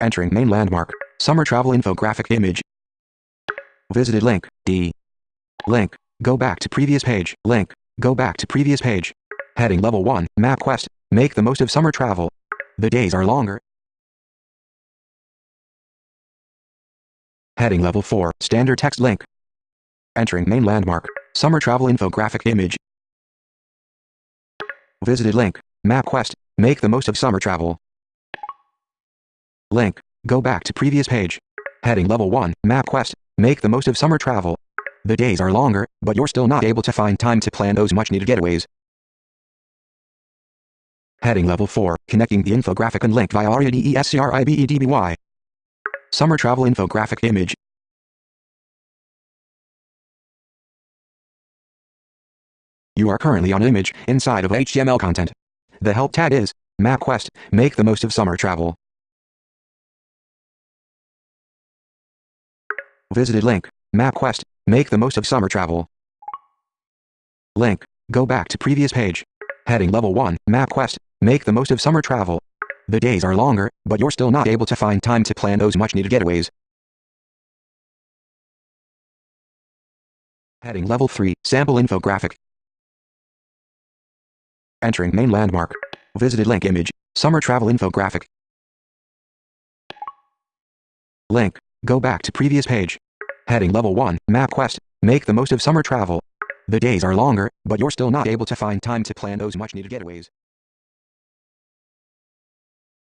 Entering main landmark. Summer travel infographic image. Visited link. D. Link. Go back to previous page. Link. Go back to previous page. Heading level 1. MapQuest. Make the most of summer travel. The days are longer. Heading level 4. Standard text link. Entering main landmark. Summer travel infographic image. Visited link. MapQuest. Make the most of summer travel. Link. Go back to previous page. Heading level 1. MapQuest. Make the most of summer travel. The days are longer, but you're still not able to find time to plan those much needed getaways. Heading level 4. Connecting the infographic and link via aria-describedby. Summer travel infographic image. You are currently on image inside of HTML content. The help tag is MapQuest. Make the most of summer travel. Visited link. MapQuest. Make the most of summer travel. Link. Go back to previous page. Heading level 1. MapQuest. Make the most of summer travel. The days are longer, but you're still not able to find time to plan those much needed getaways. Heading level 3. Sample infographic. Entering main landmark. Visited link image. Summer travel infographic. Link. Go back to previous page. Heading level 1. MapQuest. Make the most of summer travel. The days are longer, but you're still not able to find time to plan those much needed getaways.